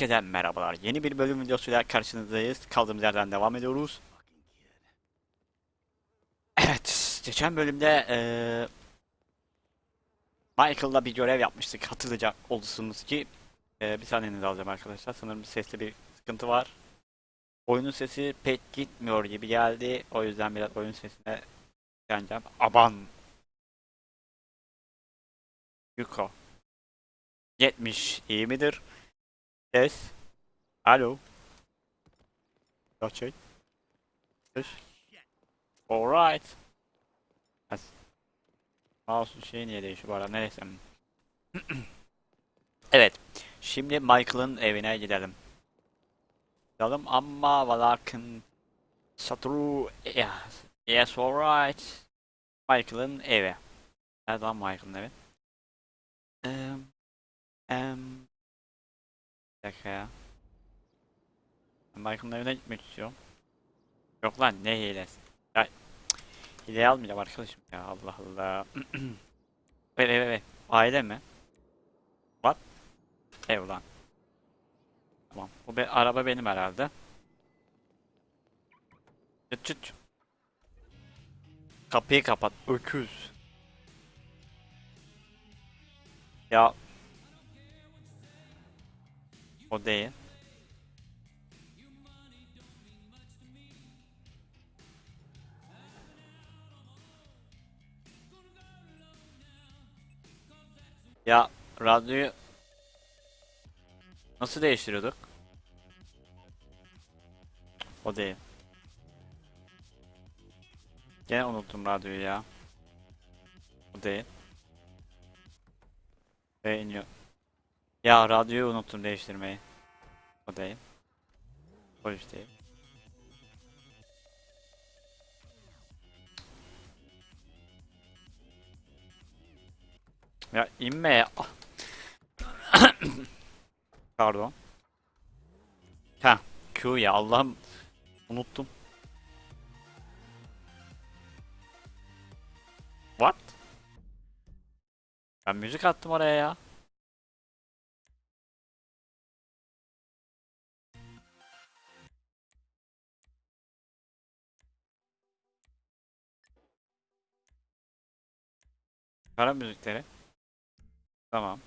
Herkese merhabalar. Yeni bir bölüm videosuyla karşınızdayız. Kaldığımız yerden devam ediyoruz. Evet, geçen bölümde eee Michael'la bir görev yapmıştık. Hatırlayacak olursunuz ki eee bir saniyenizi alacağım arkadaşlar. Sanırım sesli bir sıkıntı var. Oyunun sesi pek gitmiyor gibi geldi. O yüzden biraz oyun sesine geleceğim. Aban. Yuko. 70 iyi midir? Ses. Alo. Gerçek. Ses. Alright. As. Mouse şey niye değişiyor bu arada neyse. evet. Şimdi Michael'ın evine gidelim. Gidelim ama ve lakin Satru yes, yes alright. Michael'ın evi. Nerede lan Michael'ın evi? Em, em, bir dakika ya. Ben Michael'ın evine gitmek istiyorum. Yok lan ne hilesi. Ya, hileyi almayacağım arkadaşım ya Allah Allah. evet evet evet. Aile mi? What? Ev lan. Tamam. Bu be araba benim herhalde. Çıt çıt. Kapıyı kapat. Öküz. Ya. O değil. Ya radyoyu nasıl değiştiriyorduk? O değil. Gene unuttum radyoyu ya. O değil. Ve iniyor. Ya radyoyu unuttum değiştirmeyi. O değil. İş değil. Ya inme ya. Pardon. Ha, Q ya Allah'ım unuttum. What? Ben müzik attım oraya ya. Kara müzikleri. Tamam.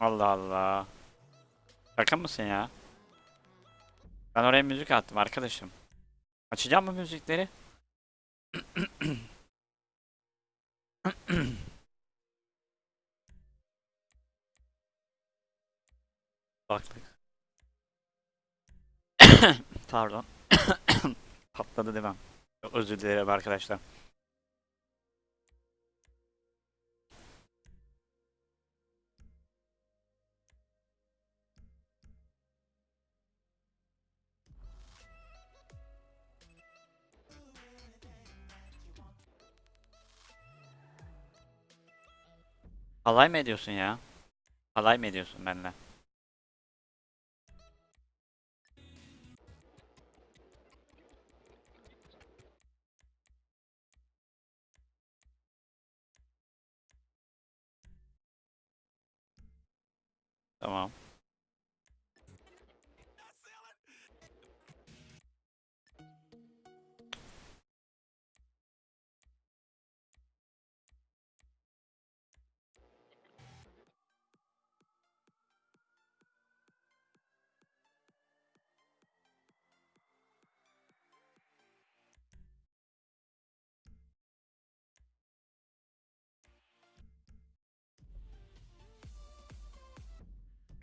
Allah Allah. Şaka mısın ya? Ben oraya müzik attım arkadaşım. Açacağım mı müzikleri? Baktık. Pardon. Patladı demem. Özür dilerim arkadaşlar. Alay mı ediyorsun ya? Alay mı ediyorsun benimle?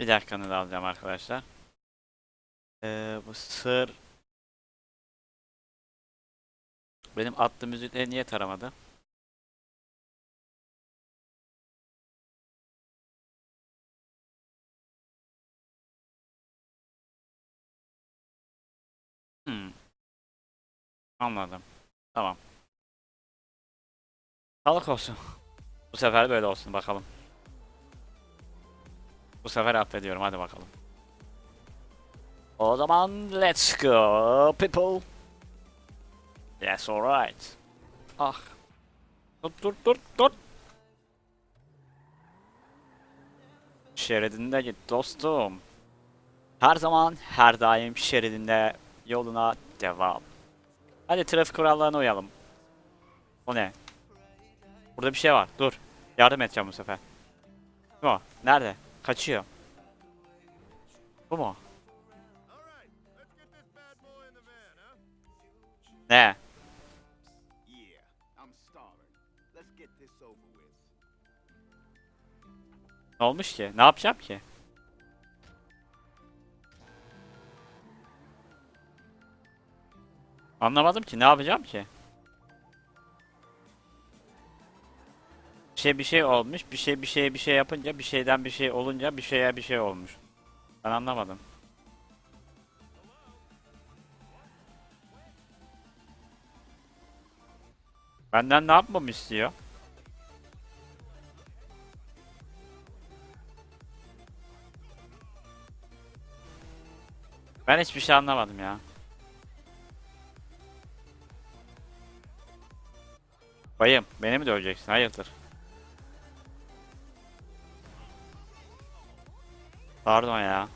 Bir dakikanızı alacağım arkadaşlar. Ee, bu sır benim attığım müzikleri niye taramadı? Hmm. Anladım. Tamam. Sağlık olsun. Bu sefer böyle olsun bakalım. Bu sefer affediyorum hadi bakalım. O zaman let's go people. Yes alright. Ah. Dur dur dur dur. Şeridinde git dostum. Her zaman her daim şeridinde yoluna devam. Hadi trafik kurallarına uyalım. O ne? Burada bir şey var. Dur. Yardım edeceğim bu sefer. Mu? Nerede? Kaçıyor. Bu mu? Ne? Ne olmuş ki? Ne yapacağım ki? Anlamadım ki. Ne yapacağım ki? Şey bir şey olmuş. Bir şey bir şey bir şey yapınca bir şeyden bir şey olunca bir şeye bir şey olmuş. Ben anlamadım. Benden ne yapmamı istiyor? Ben hiçbir şey anlamadım ya. Bayım, beni mi döveceksin? Hayırdır? Pardon ya.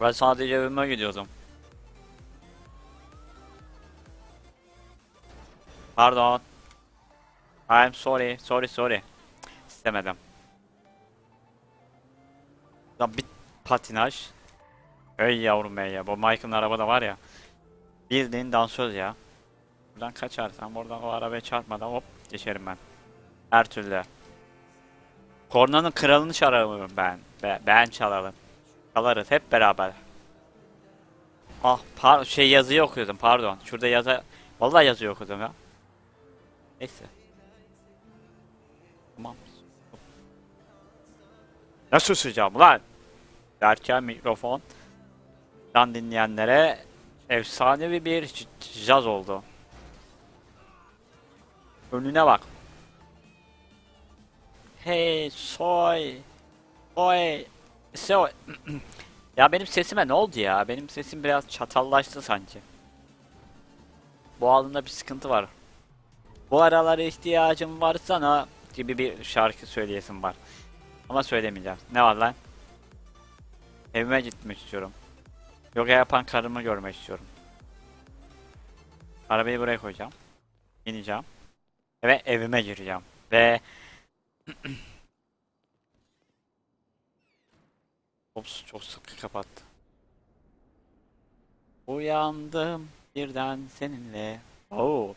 Ben sadece evime gidiyordum. Pardon. I'm sorry, sorry, sorry. İstemedim. Ya bir patinaj. Ey yavrum ey ya. Bu Mike'ın arabada var ya. Bildiğin dansöz ya. Buradan kaçarsam buradan o arabaya çarpmadan hop geçerim ben. Her türlü. Kornanın kralını çalarım ben. Be- ben çalarım. Çalarız hep beraber. Ah par şey yazıyı okuyordum pardon. Şurada yazı Vallahi yazıyı okudum ya. Neyse. Tamam. Nasıl susacağım lan? Derken mikrofon. Dan dinleyenlere efsanevi bir jaz oldu. Önüne bak. Hey soy. Soy. Soy. ya benim sesime ne oldu ya? Benim sesim biraz çatallaştı sanki. Boğazımda bir sıkıntı var. Bu aralar ihtiyacım var sana gibi bir şarkı söyleyesim var. Ama söylemeyeceğim. Ne var lan? Evime gitmek istiyorum. Yoga yapan karımı görmek istiyorum. Arabayı buraya koyacağım. İneceğim. Ve evime gireceğim. Ve Ops çok sıkı kapattı. Uyandım birden seninle. Oo.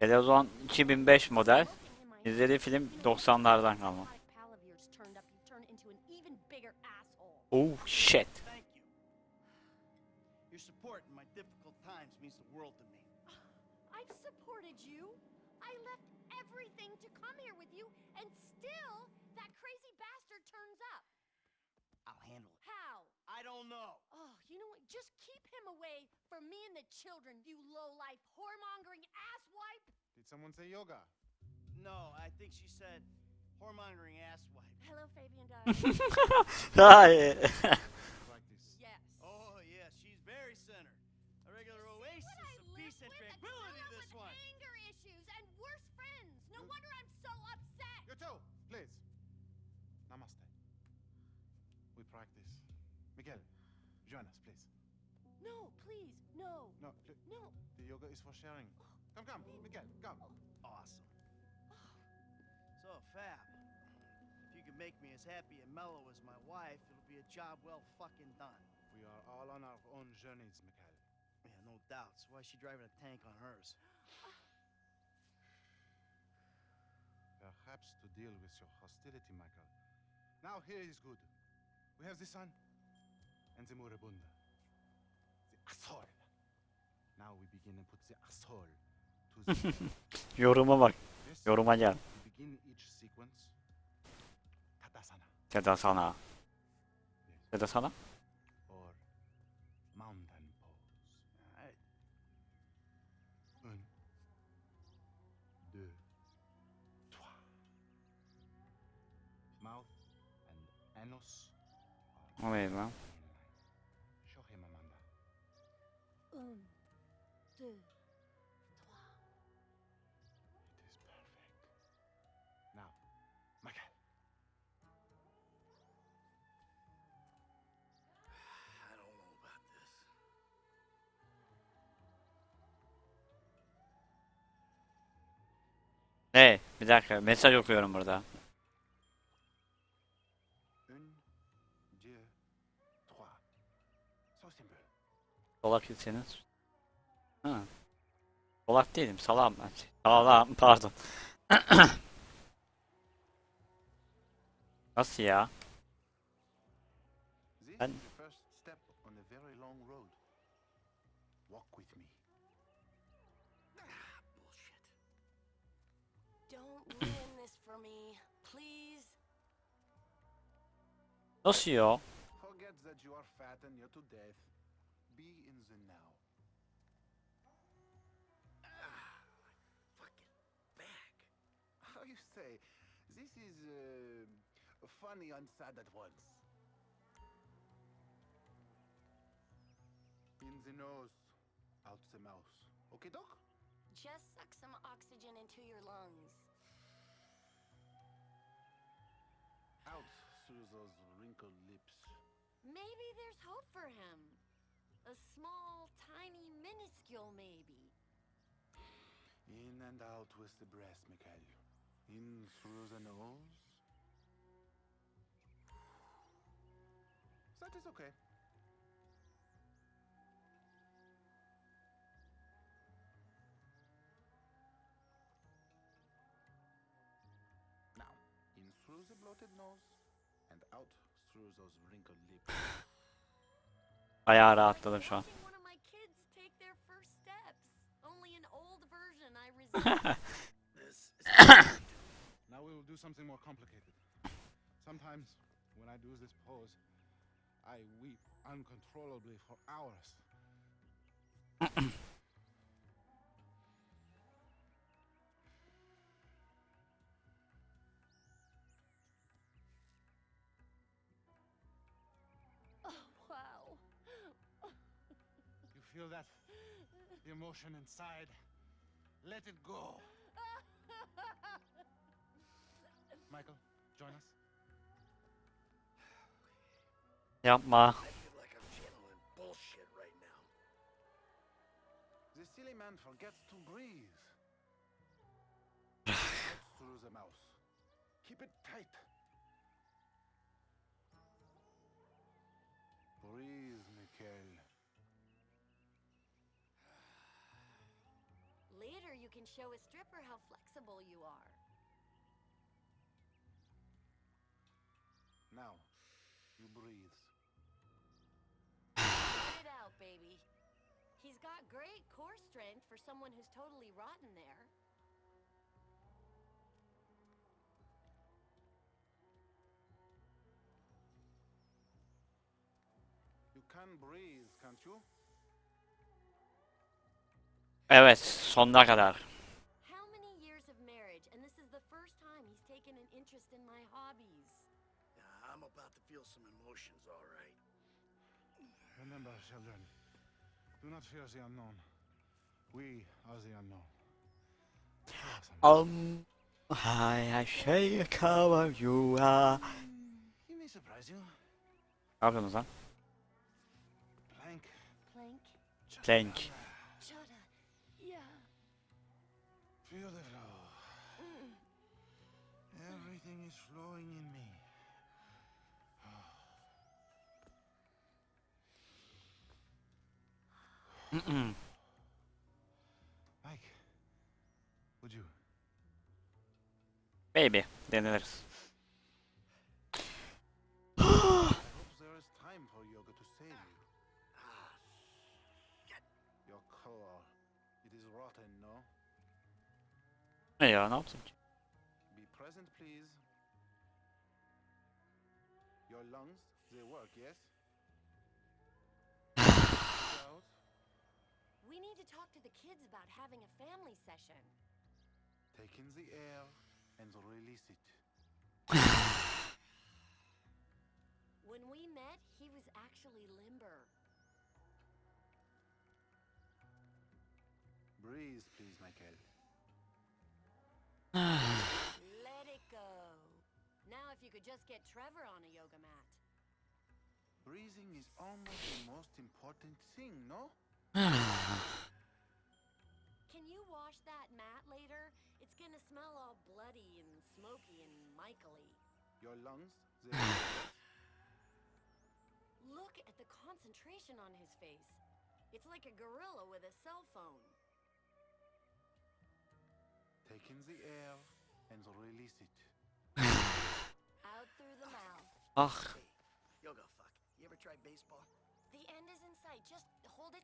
Televizyon 2005 model. İzlediği film 90'lardan kalma. Oh shit. Still that crazy bastard turns up. I'll handle it. How? I don't know. Oh, you know what? Just keep him away from me and the children, you low-life, whoremongering asswipe. Did someone say yoga? No, I think she said whoremongering asswipe. Hello, Fabian Dodd. Hayır. Practice. yes. Oh, yeah, she's very centered. A regular oasis of peace and with a tranquility, child this one. anger issues and worse friends. No wonder I'm so upset. You too, please. Namaste. We practice. Miguel, join us, please. No, please, no, No, li- no. the yoga is for sharing. Come, come, Miguel, come. Awesome. Oh. So, Fab, if you can make me as happy and mellow as my wife, it'll be a job well fucking done. We are all on our own journeys, Miguel. Yeah, no doubts. Why is she driving a tank on hers? Ah, Perhaps to deal with your hostility, Michael. Now here is good. We have the sun and the moribunda. The asshole. Now we begin and put the asshole to the Yoruma bak. Yoruma gel. Begin each sequence. Tadasana Seda sana. Know about this. Hey bir dakika. Mesaj okuyorum burada. Solak iseniz. Ha. Solak değilim salam ben. Salam pardon. Nasıl ya? This And- is the first step on a very long road. Walk with me. Ah, bullshit. Don't ruin this for me, please. Nasıl ya? Forget that you are fat and you're to death. Be in the now. Ah, my fucking back. How you say? This is uh, funny and sad at once. In the nose, out the mouth. Okay, doc? Just suck some oxygen into your lungs. Out through those wrinkled lips. Maybe there's hope for him. A small, tiny, minuscule maybe. In and out with the breath, Mikhail. In through the nose. That is okay. Now, in through the bloated nose and out through those wrinkled lips. Bayağı rahatladım şu an. now we will do something more complicated. Sometimes when I do this pose, I weep uncontrollably for hours. feel that the emotion inside? Let it go. Michael, join us. Yapma. I feel like I'm channeling bullshit right now. The silly man forgets to breathe. Through the mouth. Keep it tight. Can show a stripper how flexible you are. Now, you breathe. Let it out, baby. He's got great core strength for someone who's totally rotten there. You can breathe, can't you? Evet sonuna kadar. How. Remember, children, do not fear the unknown. We are the unknown. Um, I şey cover you are. He may surprise you. Ne yapıyorsunuz lan? Plank. Plank. Plank. Feel the flow. Mm. Everything is flowing in me. Mm-mm. Mike, would you? Baby deniliriz. I hope there is time for yoga to save you. Ah, Your core, it is rotten, no? Ne ya ne yaptım ki? Be present, please. Your lungs, they work, yes? Out. We need to talk to the kids about having a family session. Take in the air and release it. When we met, he was actually limber. Breathe, please, Michael. Let it go. Now, if you could just get Trevor on a yoga mat. Breathing is almost the most important thing, no? Can you wash that mat later? It's gonna smell all bloody and smoky and Michaely. Your lungs, they work, yes? Look at the concentration on his face. It's like a gorilla with a cell phone.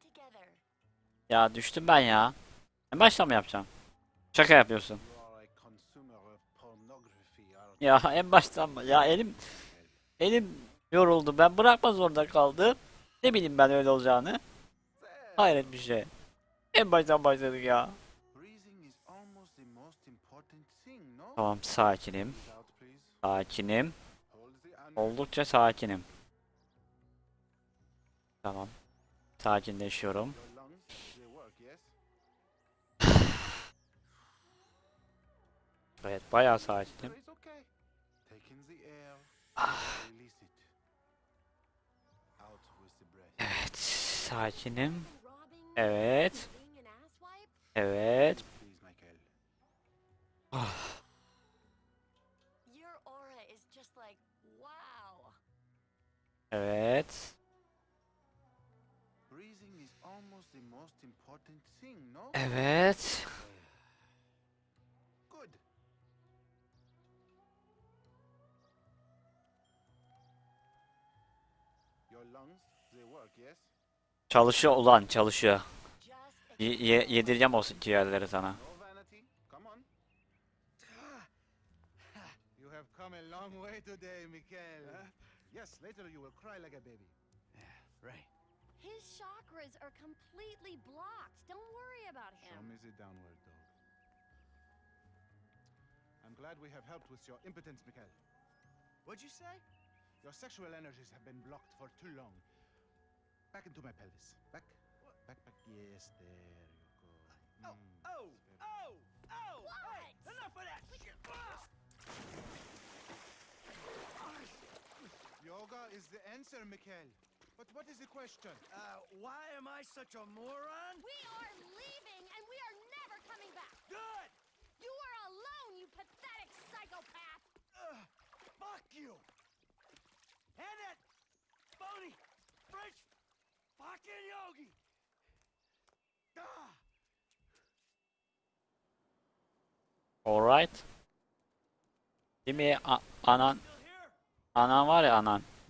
Together. ya düştüm ben ya. En baştan mı yapacağım? Şaka yapıyorsun. Ya en baştan mı? Ya elim elim yoruldu. Ben bırakma zorunda kaldım. Ne bileyim ben öyle olacağını. Hayret bir şey. En baştan başladık ya. Tamam sakinim. Sakinim. Oldukça sakinim. Tamam. Sakinleşiyorum. evet bayağı sakinim. evet sakinim. Evet. Evet. Evet. Evet. Çalışıyor ulan çalışıyor. Ye yedireceğim o ciğerleri sana. Come a long way today, Mikel. Yes, later you will cry like a baby. Yeah, right. His chakras are completely blocked. Don't worry about Show him. me the downward dog. I'm glad we have helped with your impotence, Mikhail. What'd you say? Your sexual energies have been blocked for too long. Back into my pelvis. Back. Back, back. Yes, there you go. Oh, Mm, oh, it's very- oh, oh! Hey, What? enough of that shit! Ah! Yoga is the answer, Mikhail. But what is the question? Uh, why am I such a moron? We are leaving and we are never coming back. Good! You are alone, you pathetic psychopath. Ugh, fuck you! And that phony French fucking yogi! Ah! Alright. Değil mi A- anan? Still here? Anan var ya anan.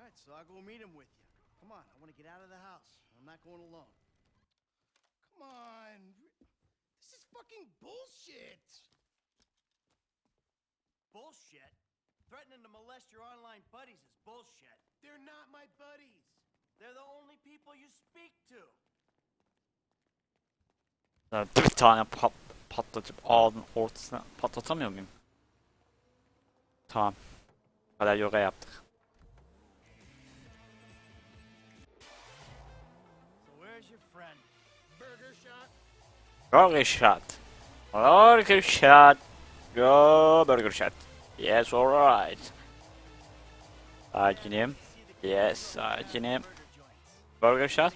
All right, so I'll go meet him with you. Come on, I want to get out of the house. I'm not going alone. Come on. This is fucking bullshit. Bullshit. Threatening to molest your online buddies is bullshit. They're not my buddies. They're the only people you speak to. Ya Bir tane pat patlatıp ağzının ortasına patlatamıyor muyum? Tamam. Bu kadar yoga yaptık. Burger shot. Burger shot. Go burger shot. Yes alright. Sakinim. Yes, sakinim. burger shot.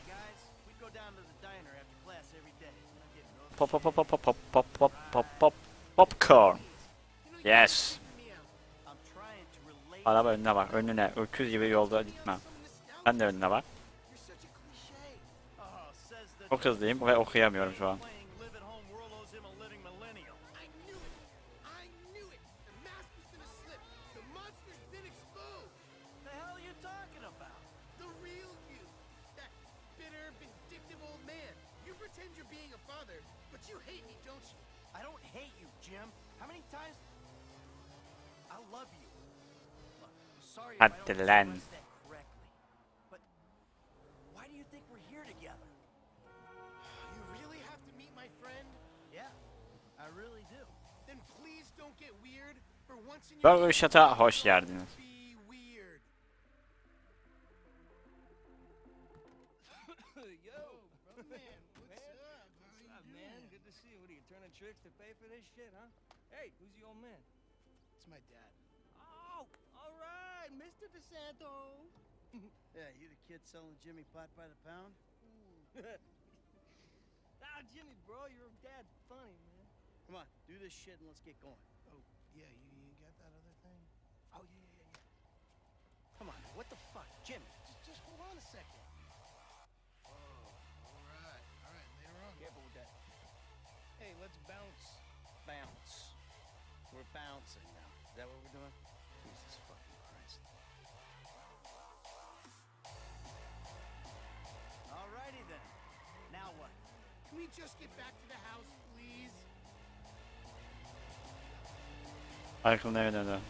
Pop pop pop pop pop pop pop pop pop pop popcorn. Yes. Araba önüne bak. Önüne. Öküz gibi yolda gitmem. Ben de önüne bak. Çok hızlıyım ve okuyamıyorum şu an. Times? I love you. Look, sorry if Hadi I don't lan. express that correctly. But why do you think we're here together? You really have to meet my friend? Yeah, I really do. Then please don't get weird. For once in your Burger hoş geldiniz. Shit, huh? Hey, who's the old man? It's my dad. Oh, all right, Mr. DeSanto. Yeah, you the kid selling Jimmy pot by the pound? ah, Jimmy, bro, your dad's funny, man. Come on, do this shit and let's get going. Oh, yeah, you, you got that other thing? Oh yeah, yeah, yeah, yeah. Come on, what the fuck, Jimmy? Just, just hold on a second. Oh, all right, all right, later on. Careful with that Hey, let's bounce. Bounce. We're bouncing now. Is that what we're doing? Jesus fucking Christ. Alrighty then. Now what? Can we just get back to the house, please? Michael'ın evine döndü.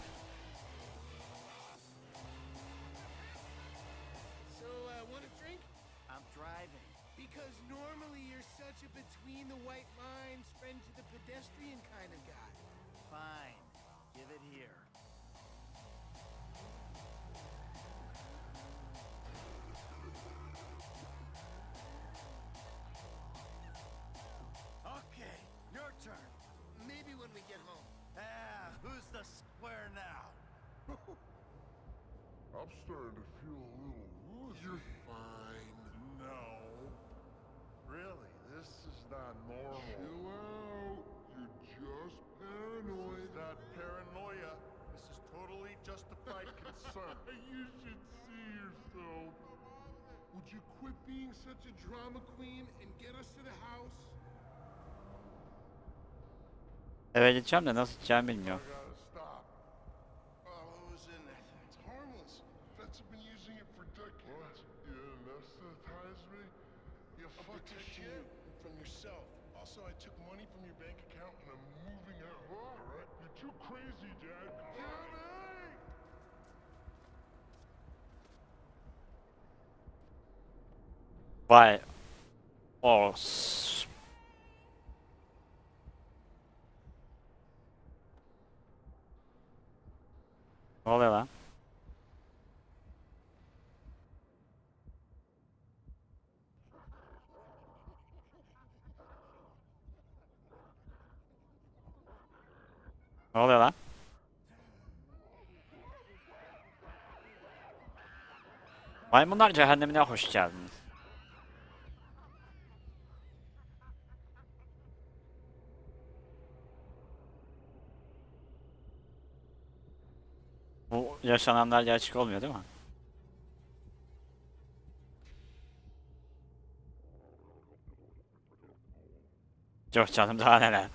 So, uh, want a drink? I'm driving. Because normally you're such a between the white lines, friend to the pedestrian kind of guy. Fine. Give it here. Okay, your turn. Maybe when we get home. Ah, who's the square now? I'm starting to feel a little woozy. You're fine. No. Really? This is not normal. Chill out. You're just paranoid. It's not paranoia. This is totally justified concern. you should see yourself. Would you quit being such a drama queen and get us to the house? Eve gideceğim de nasıl gideceğimi bilmiyorum. Vay. O. s- Ne oluyor lan? Ne oluyor lan? Maymunlar cehennemine hoş geldiniz. Bu yaşananlar gerçek olmuyor değil mi? Yok canım daha neler.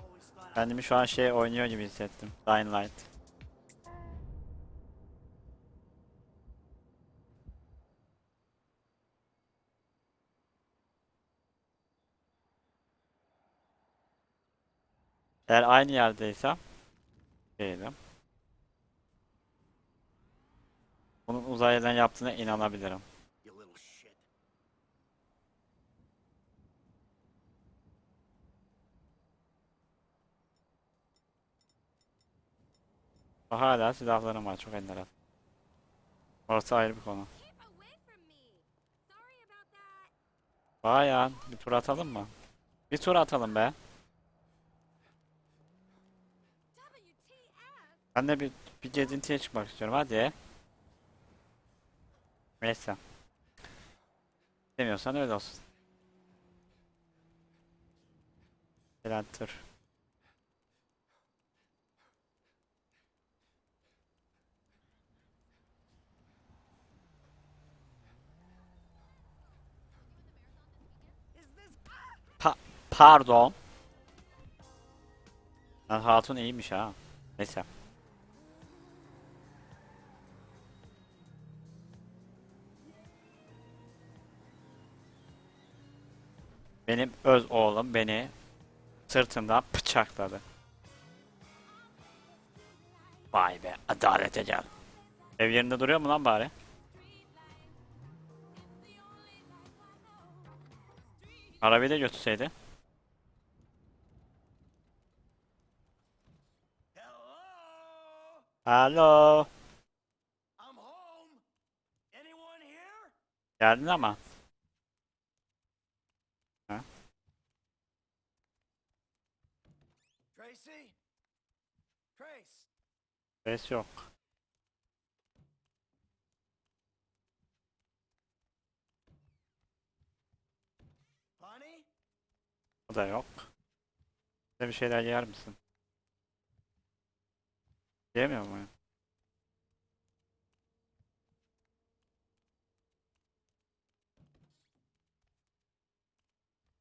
Always thought I Kendimi şu an şey oynuyor gibi hissettim. Dying Light. Eğer aynı yerdeysem değilim. Bunun uzaylıdan yaptığına inanabilirim. Hala silahlarım var çok enteresan. Orası ayrı bir konu. Ya bir tur atalım mı? Bir tur atalım be. Ben de bir, bir gezintiye çıkmak istiyorum hadi. Neyse. Demiyorsan öyle olsun. Enter. Pa pardon. Hatun iyiymiş ha. Neyse. Benim öz oğlum beni sırtımdan bıçakladı. Vay be adalete gel. Ev yerinde duruyor mu lan bari? Arabayı da götürseydi. Hello? Geldin ama. Ses yok. O da yok. Bize bir şeyler yer misin? Yemiyor mu? ya?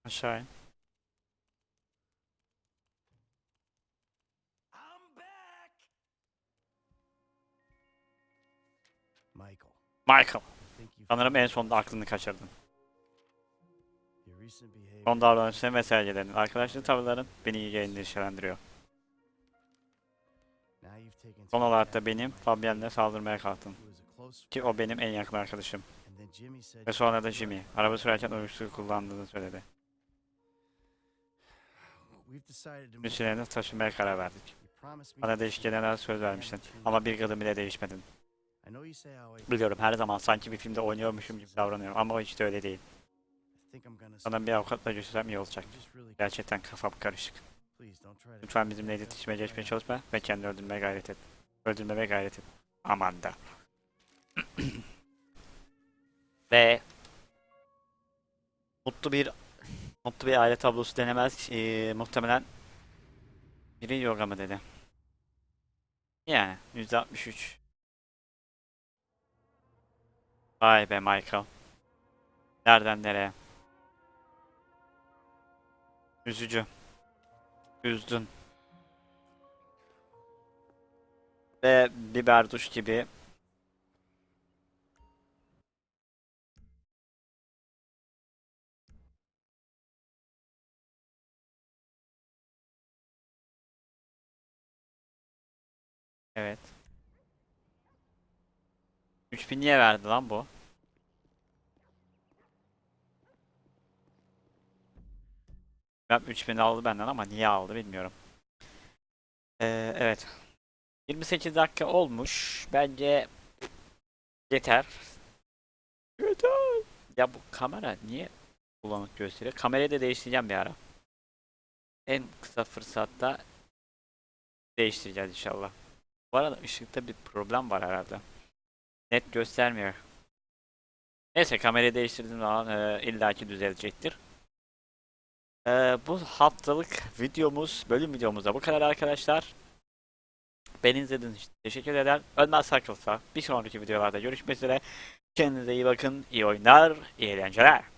Aşağı in. Michael, Sanırım en sonunda aklını kaçırdın. Son davranışların ve sergilerin, arkadaşlık tavırların beni iyi endişelendiriyor. Son olarak da benim Fabien'le saldırmaya kalktın. Ki o benim en yakın arkadaşım. Ve sonra da Jimmy, araba sürerken uyuşturucu kullandığını söyledi. Müsüleni taşımaya karar verdik. Bana değişik şeyler söz vermiştin. Ama bir gıdım bile değişmedin. Biliyorum her zaman sanki bir filmde oynuyormuşum gibi davranıyorum ama hiç de öyle değil. Sana bir avukatla görüşsem iyi olacak. Gerçekten kafam karışık. Lütfen bizimle iletişime geçmeye çalışma ve kendini öldürmeye gayret et. Öldürmeye gayret et. Aman da. ve mutlu bir mutlu bir aile tablosu denemez. Ee, muhtemelen biri yoga mı dedi. Yani %63. Vay be Michael. Nereden nereye? Üzücü. Üzdün. Ve biber duş gibi Evet. 3000 niye verdi lan bu? Ben 3000 aldı benden ama niye aldı bilmiyorum. Ee, evet. 28 dakika olmuş. Bence yeter. Yeter. Ya bu kamera niye bulanık gösteriyor? Kamerayı da değiştireceğim bir ara. En kısa fırsatta değiştireceğiz inşallah. Bu arada ışıkta bir problem var herhalde. Net göstermiyor. Neyse kamerayı değiştirdiğim zaman e, illaki düzelecektir. E, bu haftalık videomuz, bölüm videomuz da bu kadar arkadaşlar. Beni izlediğiniz için teşekkür ederim. Ölmez Sakılsa bir sonraki videolarda görüşmek üzere. Kendinize iyi bakın, iyi oyunlar, iyi eğlenceler.